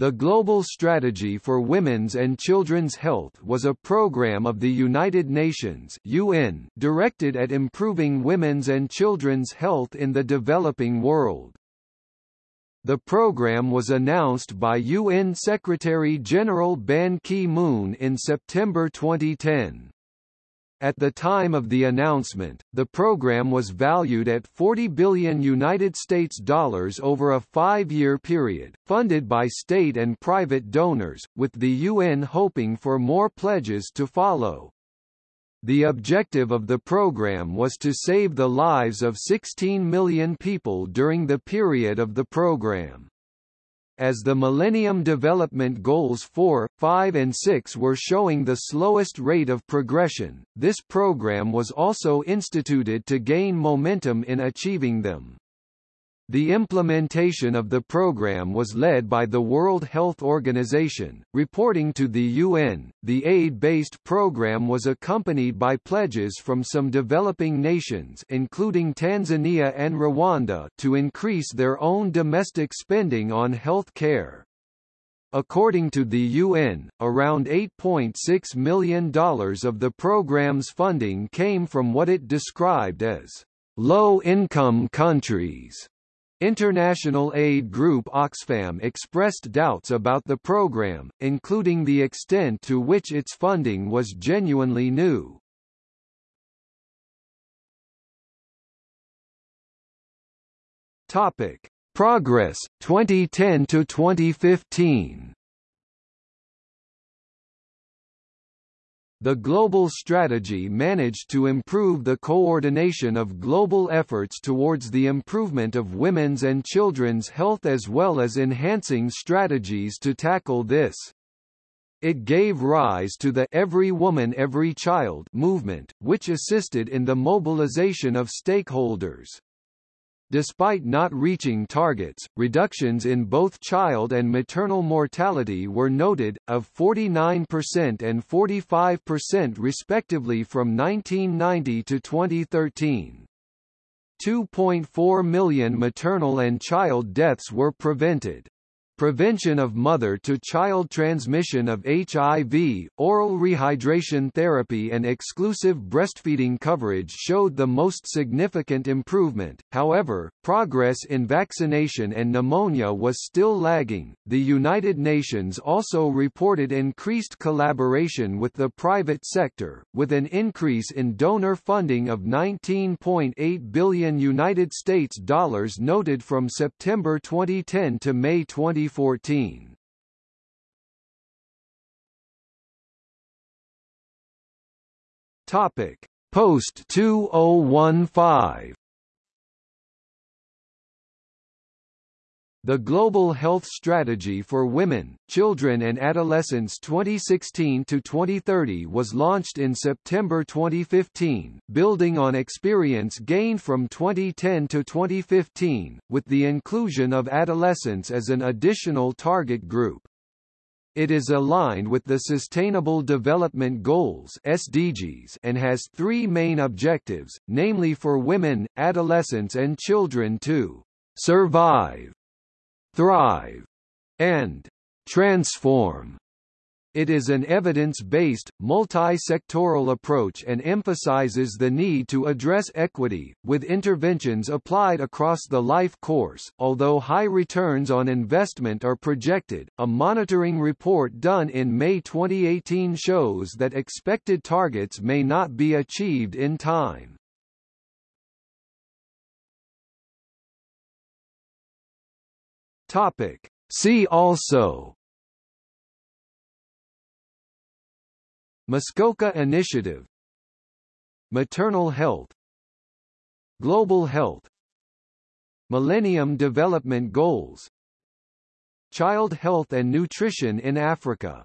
The Global Strategy for Women's and Children's Health was a program of the United Nations UN directed at improving women's and children's health in the developing world. The program was announced by UN Secretary-General Ban Ki-moon in September 2010. At the time of the announcement, the program was valued at 40 billion United States dollars over a five-year period, funded by state and private donors, with the UN hoping for more pledges to follow. The objective of the program was to save the lives of 16 million people during the period of the program as the Millennium Development Goals 4, 5 and 6 were showing the slowest rate of progression, this program was also instituted to gain momentum in achieving them. The implementation of the program was led by the World Health Organization. Reporting to the UN, the aid-based program was accompanied by pledges from some developing nations including Tanzania and Rwanda to increase their own domestic spending on health care. According to the UN, around $8.6 million of the program's funding came from what it described as low-income countries. International aid group Oxfam expressed doubts about the program, including the extent to which its funding was genuinely new. Topic: Progress 2010 to 2015. The global strategy managed to improve the coordination of global efforts towards the improvement of women's and children's health as well as enhancing strategies to tackle this. It gave rise to the Every Woman Every Child movement, which assisted in the mobilization of stakeholders. Despite not reaching targets, reductions in both child and maternal mortality were noted, of 49% and 45% respectively from 1990 to 2013. 2.4 million maternal and child deaths were prevented. Prevention of mother-to-child transmission of HIV, oral rehydration therapy and exclusive breastfeeding coverage showed the most significant improvement. However, progress in vaccination and pneumonia was still lagging. The United Nations also reported increased collaboration with the private sector, with an increase in donor funding of 19.8 billion United States dollars noted from September 2010 to May 20 2014. Topic: Post 2015. The Global Health Strategy for Women, Children and Adolescents 2016-2030 was launched in September 2015, building on experience gained from 2010 to 2015, with the inclusion of adolescents as an additional target group. It is aligned with the Sustainable Development Goals SDGs and has three main objectives, namely for women, adolescents and children to survive thrive, and transform. It is an evidence-based, multi-sectoral approach and emphasizes the need to address equity, with interventions applied across the life course. Although high returns on investment are projected, a monitoring report done in May 2018 shows that expected targets may not be achieved in time. Topic. See also. Muskoka Initiative. Maternal health. Global health. Millennium Development Goals. Child health and nutrition in Africa